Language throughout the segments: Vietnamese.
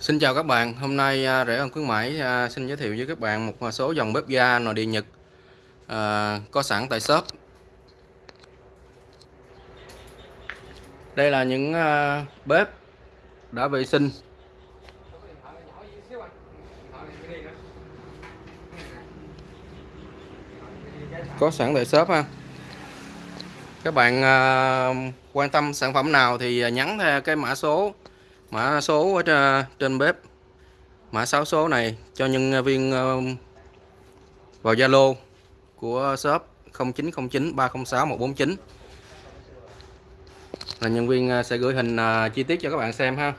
Xin chào các bạn, hôm nay à, rẻ khuyến mãi à, xin giới thiệu với các bạn một à, số dòng bếp ga nội địa Nhật à, có sẵn tại shop. Đây là những à, bếp đã vệ sinh có sẵn tại shop ha. Các bạn quan tâm sản phẩm nào thì nhắn theo cái mã số mã số ở trên bếp. Mã 6 số này cho nhân viên ờ, vào Zalo của shop 0909 306 149 là nhân viên ờ, sẽ gửi hình ờ, chi tiết cho các bạn xem ha.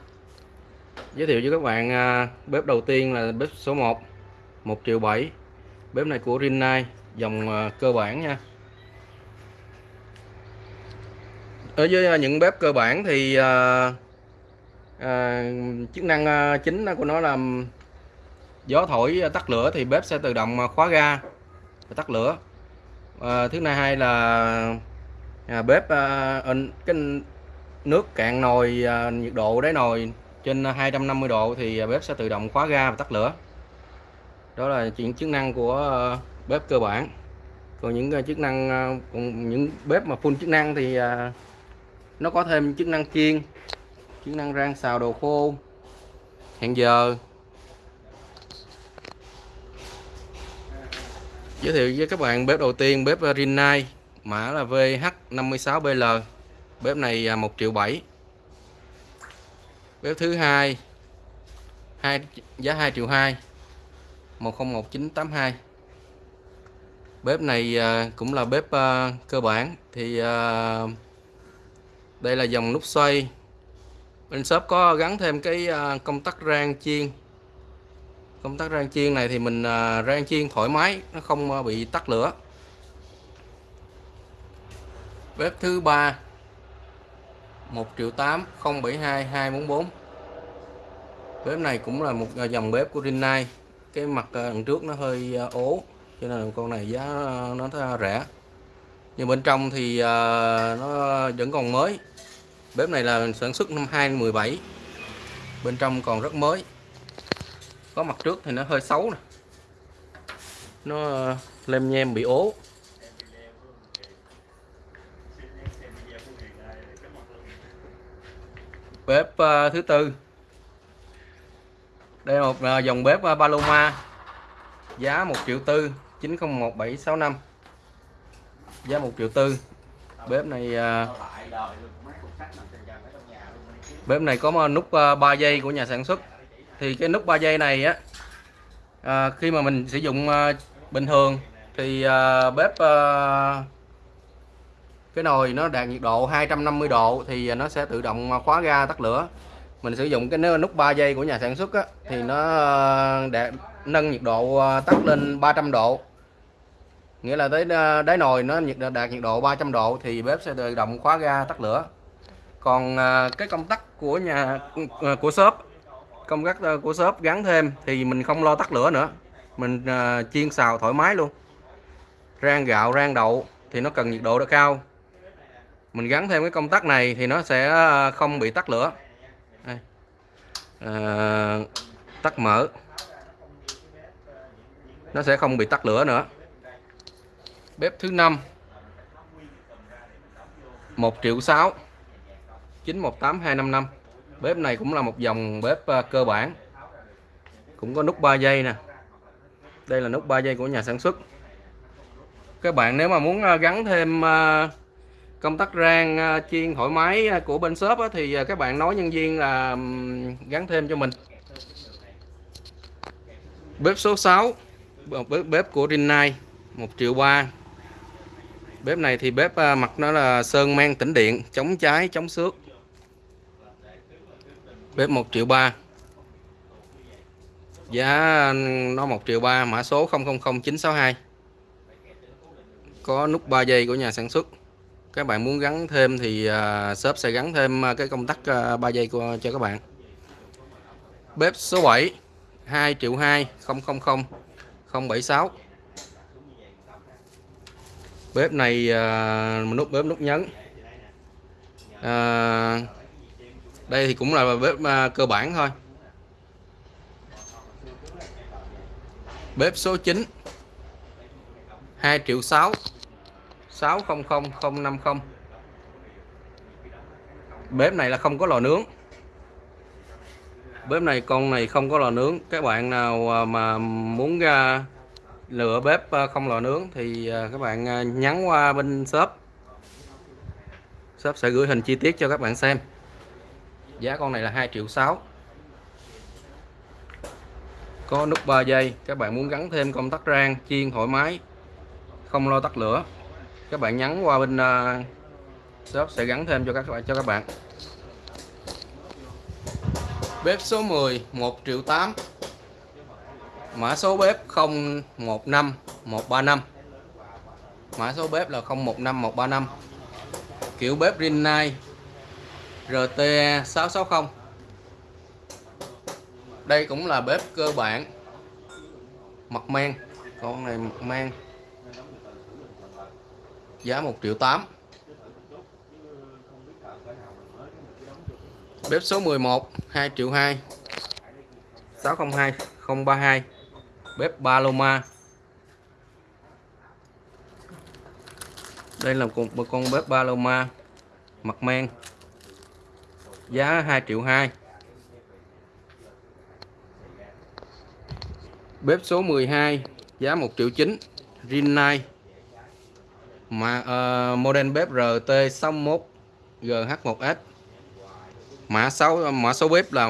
Giới thiệu với các bạn bếp đầu tiên là bếp số 1 1 triệu 7 bếp này của Rinnai, dòng cơ bản nha. Ở với những bếp cơ bản thì à, chức năng ờ, chính của nó là gió thổi ờ, tắt lửa thì bếp sẽ tự động khóa ga và tắt lửa. À, thứ hai là à, bếp à, cái nước cạn nồi à, nhiệt độ đáy nồi trên 250 độ thì bếp sẽ tự động khóa ga và tắt lửa. Đó là chuyện chức năng của bếp cơ bản. Còn những chức năng còn những bếp mà full chức năng thì nó có thêm chức năng chiên chức năng rang xào đồ khô. Hẹn giờ. Giới thiệu với các bạn bếp đầu tiên, bếp Rinnai, mã là VH56BL bếp này à, 1 triệu 7 bếp thứ hai hai, giá 2 triệu 2 101982 bếp này à, cũng là bếp à, cơ bản. Thì đây là dòng nút xoay bên shop có gắn thêm cái à, công tắc rang chiên. Công tắc rang chiên này thì mình à, rang chiên thoải mái, nó không à, bị tắt lửa. Bếp thứ ba 1 triệu 8 072 244 bếp này cũng là một dòng bếp của Rinnai. Cái mặt đằng trước nó hơi ố, cho nên con này giá nó rẻ. Nhưng bên trong thì nó vẫn còn mới bếp này là sản xuất năm 2017 bên trong còn rất mới. Có mặt trước thì nó hơi xấu nè. Nó ờ, lem nhem bị ố. Bếp uh, thứ tư. Đây là một uh, dòng bếp uh, Paloma. Giá 1 triệu tư 901765 giá 1 triệu tư. Bếp này uh, bếp này có nút ờ, 3 giây của nhà sản xuất. Thì cái nút 3 giây này á à, khi mà mình sử dụng à, bình thường thì à, bếp à, cái nồi nó đạt nhiệt độ 250 độ thì nó sẽ tự động khóa ga tắt lửa. Mình sử dụng cái nút 3 giây của nhà sản xuất á, thì nó đạt nâng nhiệt độ tắt lên 300 độ. Nghĩa là tới đáy nồi nó nhiệt đạt nhiệt độ 300 độ thì bếp sẽ tự động khóa ga tắt lửa còn à, cái công tắc của nhà à, của shop công tắc à, của shop gắn thêm thì mình không lo tắt lửa nữa. Mình à, chiên xào thoải mái luôn. Rang gạo rang đậu thì nó cần nhiệt độ đã cao. Mình gắn thêm cái công tắc này thì nó sẽ à, không bị tắt lửa. Đây. À, tắt mở. Nó sẽ không bị tắt lửa nữa. Bếp thứ năm. 1 triệu 6 918255 bếp này cũng là một dòng bếp ờ, cơ bản. Cũng có nút 3 giây nè. Đây là nút 3 giây của nhà sản xuất. Các bạn nếu mà muốn ờ, gắn thêm ờ, công tắc rang chiên thoải mái của bên shop thì các bạn nói nhân viên là gắn thêm cho mình. Bếp số 6 bếp, bếp của Rinnai 1 triệu 3 bếp này thì bếp mặt nó là sơn men tĩnh điện chống cháy chống xước bếp 1 triệu 3 giá nó 1 triệu 3 mã số 000962 có nút 3 giây của nhà sản xuất. Các bạn muốn gắn thêm thì à, shop sẽ gắn thêm à, cái công tắc à, 3 giây của, cho các bạn. Bếp số 7 2 triệu 2 000 076 bếp này nút bếp nút nhấn. À, đây thì cũng là bếp à, cơ bản thôi. Bếp số 9 2 triệu 6 600050 bếp này là không có lò nướng. Bếp này, con này không có lò nướng. Các bạn nào à, mà muốn ra lựa bếp à, không lò nướng thì các bạn nhắn qua bên shop. Shop sẽ gửi hình chi tiết cho các bạn xem giá con này là 2 triệu 6 có nút 3 giây các bạn muốn gắn thêm công tắc rang chiên thoải mái không lo tắt lửa các bạn nhắn qua bên uh, shop sẽ gắn thêm cho các bạn cho các bạn. Bếp số 10 1 triệu 8 mã số bếp 015 135 mã số bếp là 015 135 kiểu bếp Rinnai RTE 660 đây cũng là bếp cơ bản. Mặt men. Con này mặt men. Giá 1 triệu 8 bếp số 11 2 triệu 2 602 032 bếp Paloma. Đây là một con bếp Paloma. Mặt men giá 2 triệu 2 bếp số 12 giá 1 triệu 9 Rinnai. Mà ờ, uh, model bếp RT61 GH1S mã số mã số bếp là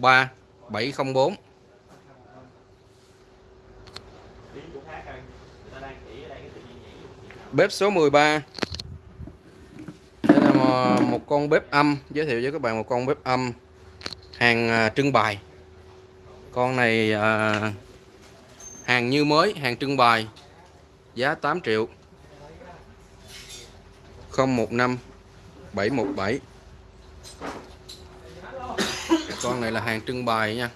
013 704 bếp số 13 một con bếp âm giới thiệu với các bạn một con bếp âm hàng à, trưng bày. Con này uh, hàng như mới hàng trưng bày giá 8 triệu. 015 717 con này là hàng trưng bày nha.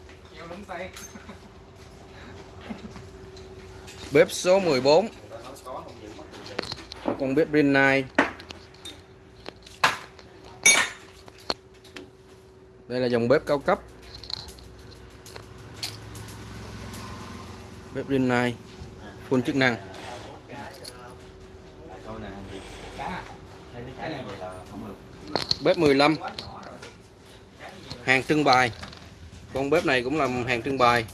Bếp số 14 con bếp Rinnai đây là dòng bếp cao cấp. Bếp Rinnai full chức năng. Bếp 15 hàng trưng bày. Con bếp này cũng là hàng trưng bày.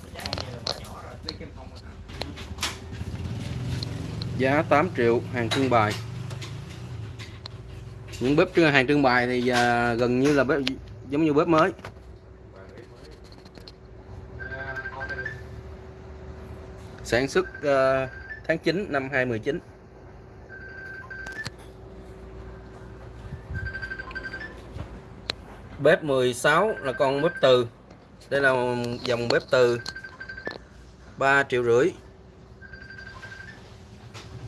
Giá 8 triệu, hàng trưng bày. Những bếp hàng trưng bày thì à, gần như là bếp giống như bếp mới. Sản xuất uh, tháng 9 năm 2019 bếp 16 là con bếp từ. Đây là dòng bếp từ 3 triệu rưỡi.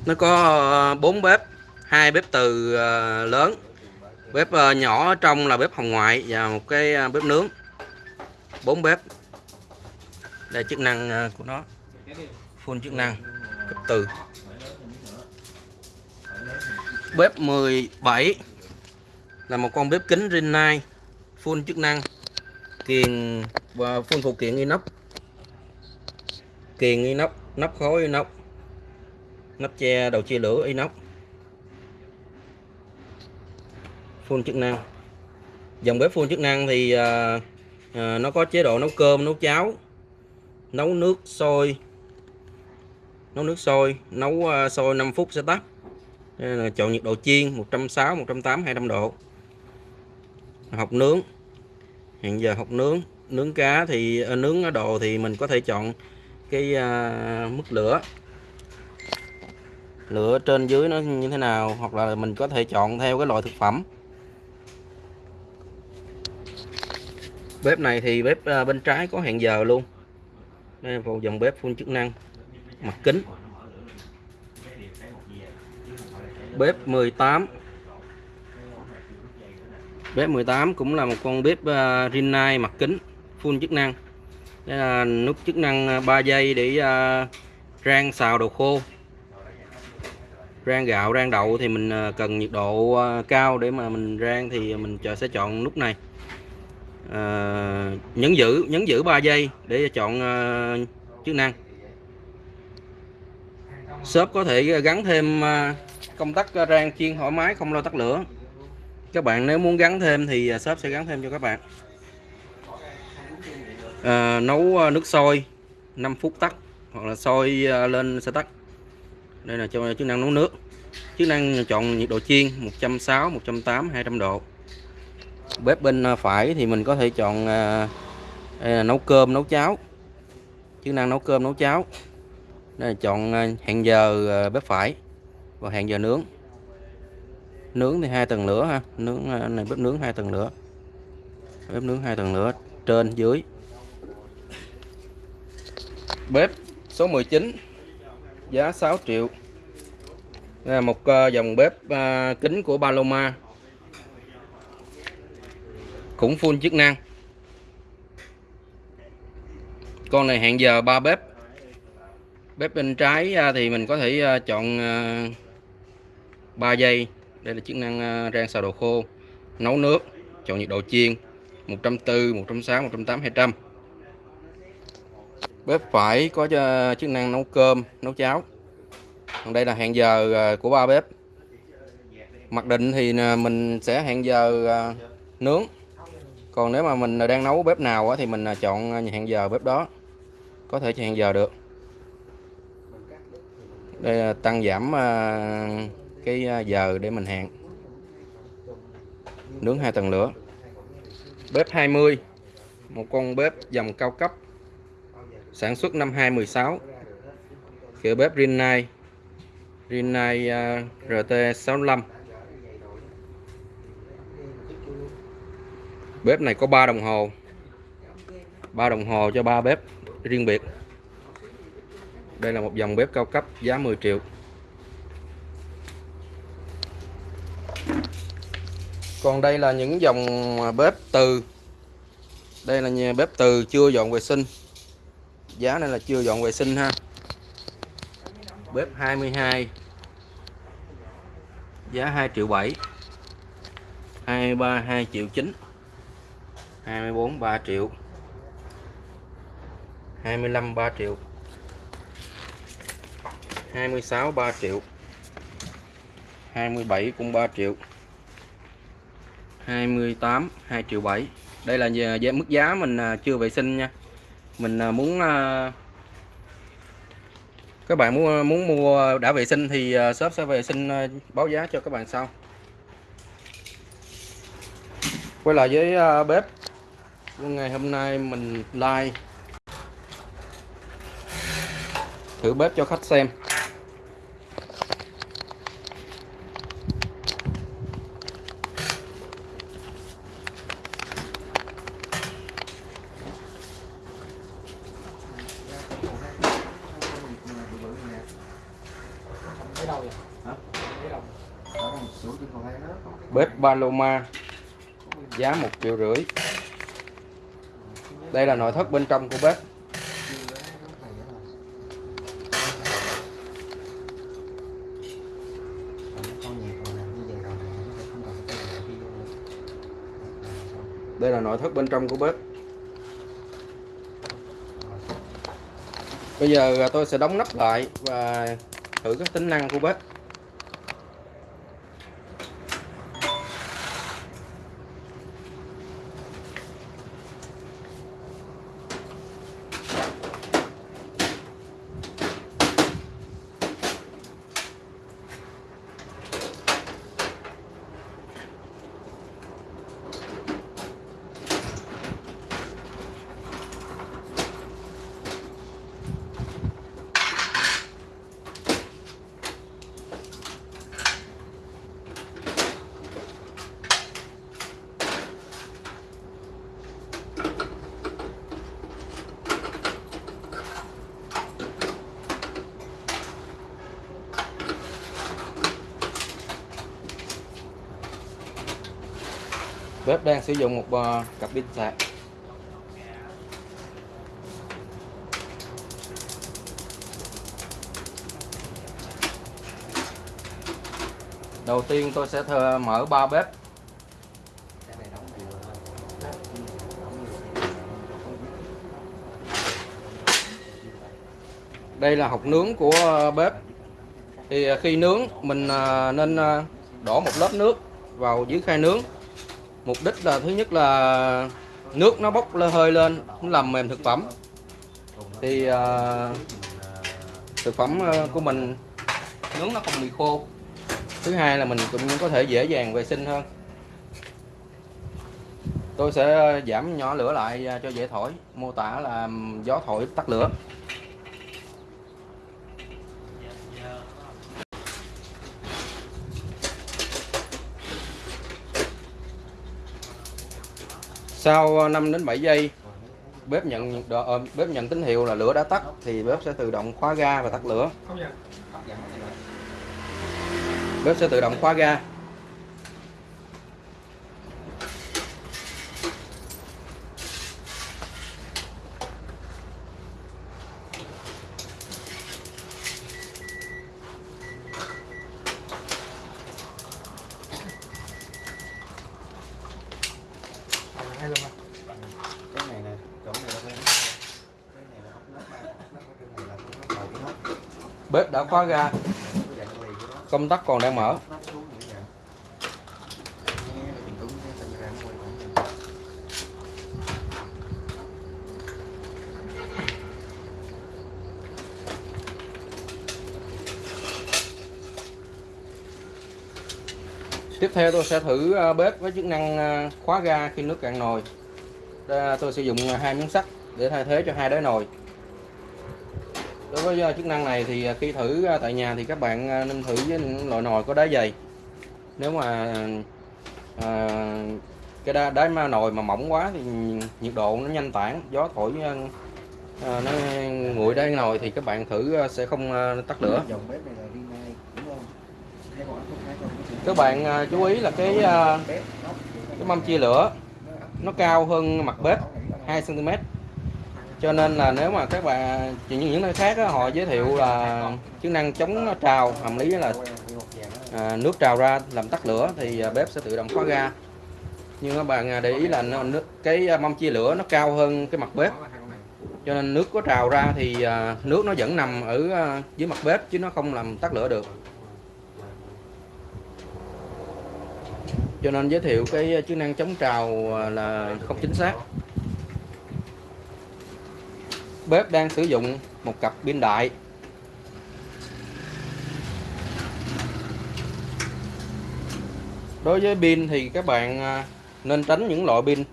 Nó có ờ, 4 bếp hai bếp từ ờ, lớn bếp ờ, nhỏ trong là bếp hồng ngoại và một cái ờ, bếp nướng. Bốn bếp. Đây, chức năng ờ, của nó. Full chức năng. Cấp từ bếp 17 là một con bếp kính Rinnai. Full chức năng. Kiền, và full phụ kiện inox. Kiền inox, nắp khối inox. Nắp che, đầu chia lửa inox. Full chức năng. Dòng bếp full chức năng thì à, à, nó có chế độ nấu cơm nấu cháo nấu nước sôi nấu nước sôi nấu uh, sôi 5 phút sẽ tắt. Đây là chọn nhiệt độ chiên 160 180 200 độ. Học nướng. Hiện giờ học nướng nướng cá thì uh, nướng đồ thì mình có thể chọn cái uh, mức lửa. Lửa trên dưới nó như thế nào hoặc là mình có thể chọn theo cái loại thực phẩm. Bếp này thì bếp ờ, bên trái có hẹn giờ luôn. Đây là dòng bếp full chức năng, mặt kính. Bếp 18 bếp 18 cũng là một con bếp ờ, Rinnai mặt kính, full chức năng. Đây là nút chức năng ờ, 3 giây để rang xào đồ khô. Rang gạo, rang đậu thì mình cần nhiệt độ cao để mà mình rang thì mình sẽ chọn nút này. Ờ, nhấn giữ nhấn giữ 3 giây để chọn uh, chức năng. Shop có thể gắn thêm ờ, công tắc rang chiên thoải mái không lo tắt lửa. Các bạn nếu muốn gắn thêm thì shop sẽ gắn thêm cho các bạn. À, nấu nước sôi 5 phút tắt hoặc là sôi lên sẽ tắt. Đây là cho chức năng nấu nước. Chức năng chọn nhiệt độ chiên 160 180 200 độ bếp bên à, phải thì mình có thể chọn à, nấu cơm nấu cháo. Chức năng nấu cơm nấu cháo. Đây là chọn à, hẹn giờ à, bếp phải và hẹn giờ nướng. Nướng thì hai tầng lửa ha. Nướng này bếp nướng hai tầng lửa. Bếp nướng hai tầng lửa trên dưới. Bếp số 19 giá 6 triệu. Đây là một dòng bếp kính của Paloma cũng full chức năng. Con này hẹn giờ ba bếp. Bếp bên trái à, thì mình có thể à, chọn à, 3 giây. Đây là chức năng rang xào đồ khô. Nấu nước, chọn nhiệt độ chiên 140 160 180 200 bếp phải có chức năng nấu cơm, nấu cháo. Còn đây là hẹn giờ của ba bếp. Mặc định thì mình sẽ hẹn giờ nướng còn nếu mà mình đang nấu bếp nào thì mình à, chọn à, hẹn giờ bếp đó. Có thể hẹn giờ được. Đây là tăng giảm à, cái giờ để mình hẹn nướng hai tầng lửa. Bếp 20 một con bếp dòng cao cấp. Sản xuất năm 2016 kiểu bếp Rinnai. Rinnai RT65 bếp này có 3 đồng hồ. 3 đồng hồ cho 3 bếp riêng biệt. Đây là một dòng bếp cao cấp giá 10 triệu. Còn đây là những dòng bếp từ. Đây là nhà bếp từ chưa dọn vệ sinh. Giá này là chưa dọn vệ sinh ha. Bếp 22 giá 2 triệu 7 23 2 triệu 9 24 3 triệu. 25 3 triệu. 26 3 triệu. 27 cũng 3 triệu. 28 2 triệu 7 đây là giá mức giá mình à, chưa vệ sinh nha. Mình à, muốn à, các bạn muốn muốn mua đã vệ sinh thì shop sẽ vệ sinh báo giá cho các bạn sau. Quay lại với bếp ngày hôm nay mình like. Thử bếp cho khách xem. Bếp Paloma, giá một triệu rưỡi đây là nội thất bên trong của bếp. Đây là nội thất bên trong của bếp. Bây giờ tôi sẽ đóng nắp lại và thử các tính năng của bếp. Bếp đang sử dụng một ờ, cặp pin sạc đầu tiên tôi sẽ thờ mở ba bếp. Đây là hộp nướng của ờ, bếp. Thì ờ, khi nướng mình nên đổ một lớp nước vào dưới khay nướng mục đích là thứ nhất là nước nó bốc hơi lên nó làm mềm thực phẩm. Thì uh, thực phẩm à, của mình nướng nó không bị khô. Thứ hai là mình cũng có thể dễ dàng vệ sinh hơn. Tôi sẽ à, giảm nhỏ lửa lại cho dễ thổi mô tả là gió thổi tắt lửa. Sau 5 đến 7 giây bếp nhận uh, bếp nhận tín hiệu là lửa đã tắt thì bếp sẽ tự động khóa ga và tắt lửa. Bếp sẽ tự động khóa ga hai luôn à cái này nè chỗ này là cái cái này là ốc nắp cái này là cái nắp đầu cái nắp bếp đã khóa nó. Công tắc còn đang mở nắp xuống như vậy nghe là mình cũng nghe thành ra nó quay lại tiếp theo tôi sẽ thử à, bếp với chức năng à, khóa ga khi nước cạn nồi. Tôi sử dụng à, hai miếng sắt để thay thế cho hai đáy nồi. Đối với chức năng này thì khi thử tại nhà thì các bạn nên thử với những loại nồi có đáy dày. Nếu mà à, cái đá, đáy ma nồi mà mỏng quá thì nhiệt độ nó nhanh tản gió thổi à, nó nguội đáy nồi thì các bạn thử sẽ không tắt lửa các bạn à, chú ý là cái à, cái mâm chia lửa nó cao hơn mặt bếp 2 cm cho nên là nếu mà các bạn chỉ những những nơi khác đó, họ giới thiệu là chức năng chống trào hàm lý là à, nước trào ra làm tắt lửa thì à, bếp sẽ tự động khóa ga. Nhưng các bạn để ý là nó, nước, cái mâm chia lửa nó cao hơn cái mặt bếp. Cho nên nước có trào ra thì nước nó vẫn nằm ở dưới mặt bếp chứ nó không làm tắt lửa được. Cho nên giới thiệu cái ờ, chức năng chống trào ờ, là không chính xác. Bếp đang sử dụng một cặp pin đại. Đối với pin thì các bạn ờ, nên tránh những loại pin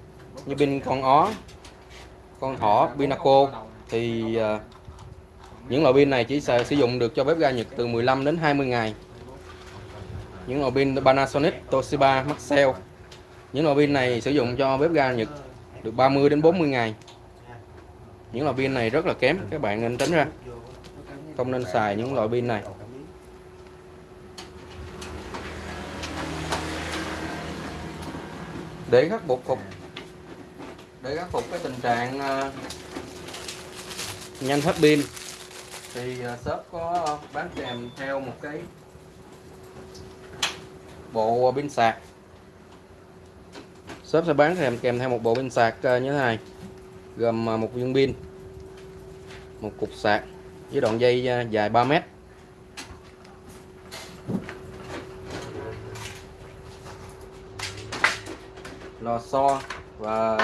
như pin con ó, con thỏ pinaco thì những loại pin này chỉ sử dụng được cho bếp ga Nhật từ 15 đến 20 ngày những loại pin Panasonic, Toshiba, Maxell. Những loại pin này sử dụng cho bếp ga Nhật được 30 đến 40 ngày. Những loại pin này rất là kém các bạn nên tránh ra. Không nên xài những loại pin này. Để khắc phục phục để khắc phục cái tình trạng ờ, nhanh hết pin thì ờ, shop có bán kèm theo một cái bộ pin sạc. Shop sẽ bán kèm kèm theo một bộ pin sạc uh, như thế này. Gồm uh, một viên pin một cục sạc với đoạn dây uh, dài 3 mét. Lò xo và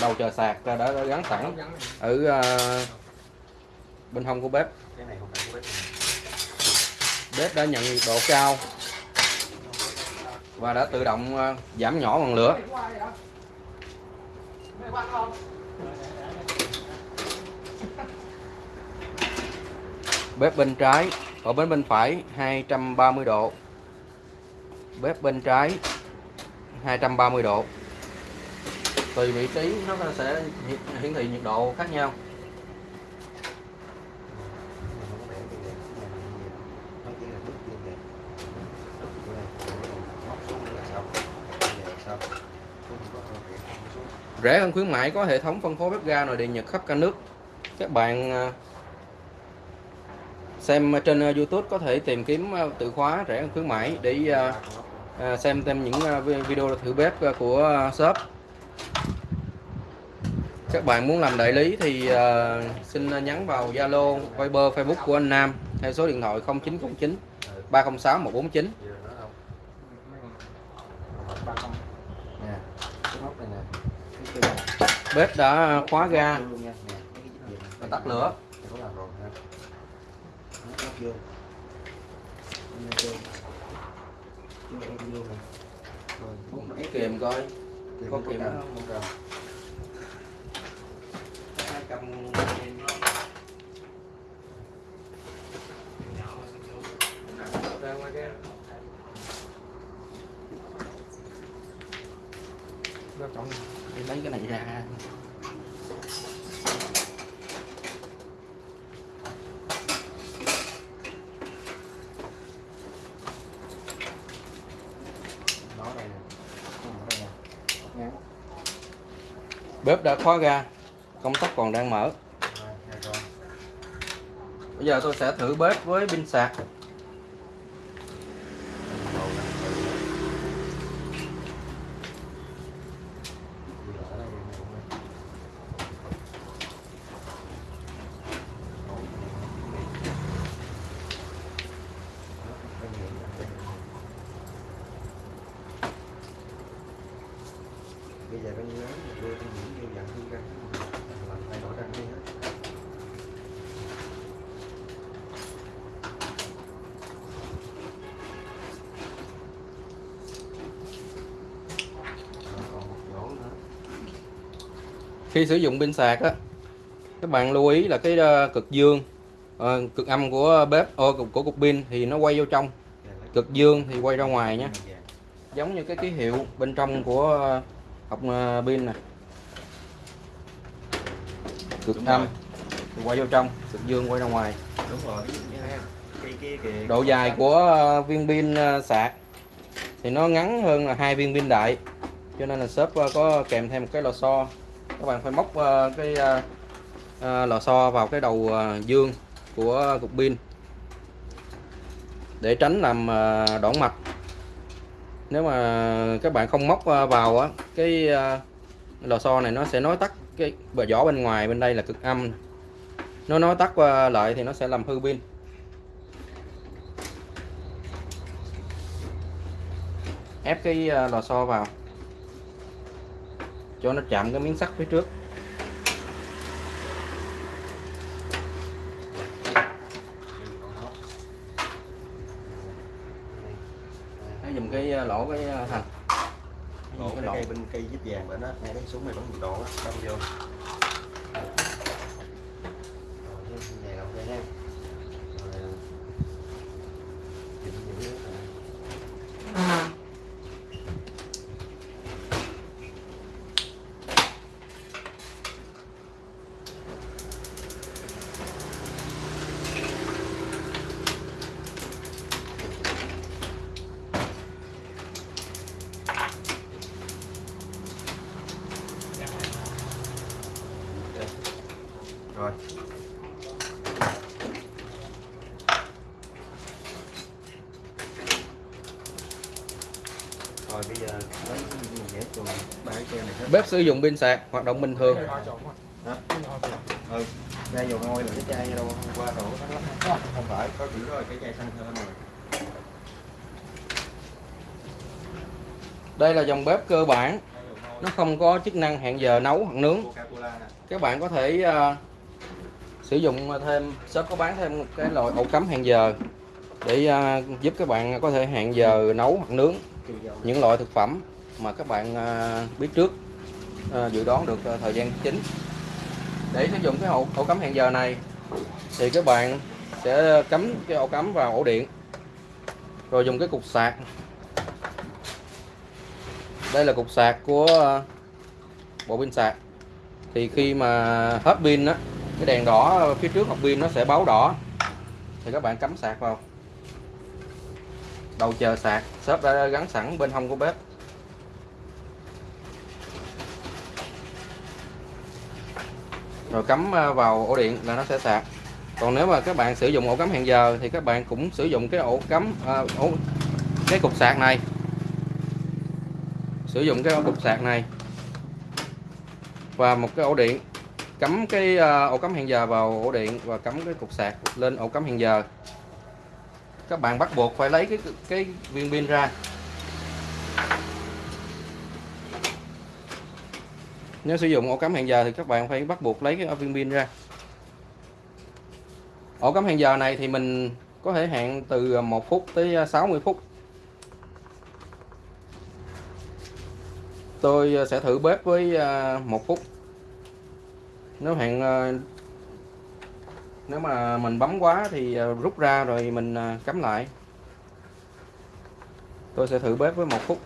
đầu chờ sạc đã, đã gắn sẵn ở uh, bên hông của bếp. Bếp đã nhận nhiệt độ cao và đã tự động ờ, giảm nhỏ ngọn lửa. Bếp bên trái, ở bên bên phải 230 độ. Bếp bên trái 230 độ. Tùy vị trí, nó sẽ hiển thị nhiệt độ khác nhau Cái này không có bể gì hết. Cái này là nhiều. Nó chỉ là bước chuyên đề. Cái này cái này móc xuống là xong. Cái này là xong. Cũng không có công việc, không xuống. Rẻ hơn khuyến mãi có hệ thống phân phối bếp ga nội địa Nhật khắp cả nước. Các bạn à, xem trên à, YouTube có thể tìm kiếm à, từ khóa rẻ hơn khuyến mãi để xem thêm những video thử bếp của shop. Các bạn muốn làm đại lý thì xin nhắn vào Zalo, Viber, Facebook của anh Nam theo số điện thoại 0909 306 149 Vừa nữa không? ba không Nè, cái móc này nè. Cái kia nè bếp đã khóa ga Vô luôn nha. Nè, mấy cái dít điện này. và tắt lửa Mày có làm rồi ha. Nó móc vô. Em vô. Vô em vô nè. Rồi, Bút cái kìm coi kìm có có kìm cầm, đó không cầm. cầm ra ngoài kia rất trọng đi lấy cái này ra Nó đây nè. Nó đây nè. Ngắn bếp đã khóa ra công tắc còn đang mở. Bây giờ tôi sẽ thử bếp với pin sạc. Bây giờ con nhớ đổi đi hết khi sử dụng pin sạc á các bạn lưu ý là cái ờ, cực dương ờ, cực âm của bếp ô, của, của cục pin thì nó quay vô trong. Lấy cực dương thì quay ra ngoài nhé vàng. giống như cái ký hiệu bên trong của ờ, hộp ờ, pin nè cực Đúng âm rồi. thì quay vô trong cực dương quay ra ngoài. Đúng rồi. Độ dài của ờ, viên pin ờ, sạc thì nó ngắn hơn là hai viên pin đại. Cho nên là shop ờ, có kèm thêm một cái lò xo. Các bạn phải móc cái lò xo vào cái đầu dương của cục pin để tránh làm đoạn mạch. Nếu mà các bạn không móc vào cái lò xo này nó sẽ nói tắt cái bờ vỏ bên ngoài, bên đây là cực âm. Nó nó tắt qua lại thì nó sẽ làm hư pin. Ép cái ờ, lò xo vào. Cho nó chạm cái miếng sắt phía trước. Dùng cái ờ, lỗ cái thành Ủa, cái cái lỗ cây giúp vàng bởi nó ngay cái súng này bắn nhiệt độ đâm vô rồi thêm vàng ok ha rồi chỉnh những nước này rồi rồi bây giờ lấy mình vẽ chuồng ba cái treo này hết bếp sử dụng pin sạc hoạt động bình thường. Hả? Ừ dầu ngôi là cái chai đâu hôm qua đổ lắm không phải có chỉ rồi cái chai thơm rồi đây là dòng bếp cơ bản. Nó không có chức năng hẹn giờ nấu hoặc nướng. Các bạn có thể uh, sử dụng thêm shop có bán thêm một cái loại ổ cắm hẹn giờ để uh, giúp các bạn có thể hẹn giờ nấu hoặc nướng những loại thực phẩm mà các bạn uh, biết trước. Ờ, dự đoán được ờ, thời gian chính. Để sử dụng cái ổ, ổ cắm hẹn giờ này thì các bạn sẽ cắm cái ổ cắm vào ổ điện rồi dùng cái cục sạc. Đây là cục sạc của ờ, bộ pin sạc. Thì khi mà hết pin á cái đèn đỏ phía trước hộp pin nó sẽ báo đỏ. Thì các bạn cắm sạc vào. Đầu chờ sạc shop đã gắn sẵn bên hông của bếp. Rồi cắm ờ, vào ổ điện là nó sẽ sạc. Còn nếu mà các bạn sử dụng ổ cắm hẹn giờ thì các bạn cũng sử dụng cái ổ cắm à, ổ cái cục sạc này. Sử dụng cái ổ cục sạc này. Và một cái ổ điện cắm cái ờ, ổ cắm hẹn giờ vào ổ điện và cắm cái cục sạc lên ổ cắm hẹn giờ. Các bạn bắt buộc phải lấy cái cái viên pin ra. Nếu sử dụng ổ cắm hẹn giờ thì các bạn phải bắt buộc lấy cái viên pin ra. Ổ cắm hẹn giờ này thì mình có thể hẹn từ à, 1 phút tới à, 60 phút. Tôi à, sẽ thử bếp với 1 phút. Nếu hẹn nếu mà mình bấm quá thì rút ra rồi mình cắm lại. Tôi sẽ thử bếp với một phút.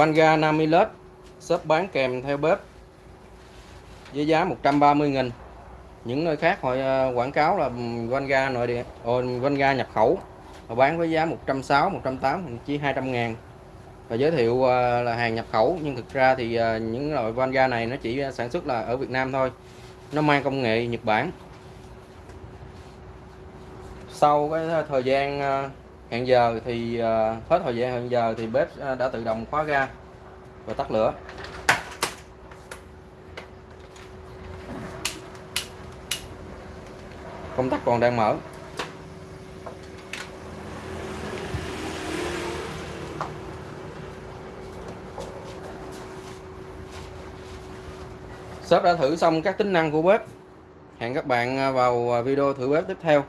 Vanga Namilus shop bán kèm theo bếp với giá 130 nghìn. Những nơi khác họ ờ, quảng cáo là Vanga nội địa ờ, Vanga nhập khẩu. Họ bán với giá 160 180 chỉ 200 ngàn. Và giới thiệu ờ, là hàng nhập khẩu, nhưng thực ra thì những loại Vanga này nó chỉ sản xuất là ở Việt Nam thôi. Nó mang công nghệ Nhật Bản. Sau cái thời gian hẹn giờ thì ờ, hết thời gian hẹn giờ thì bếp ờ, đã tự động khóa ga và tắt lửa. Công tắc còn đang mở. Shop đã thử xong các tính năng của bếp. Hẹn các bạn vào video thử bếp tiếp theo.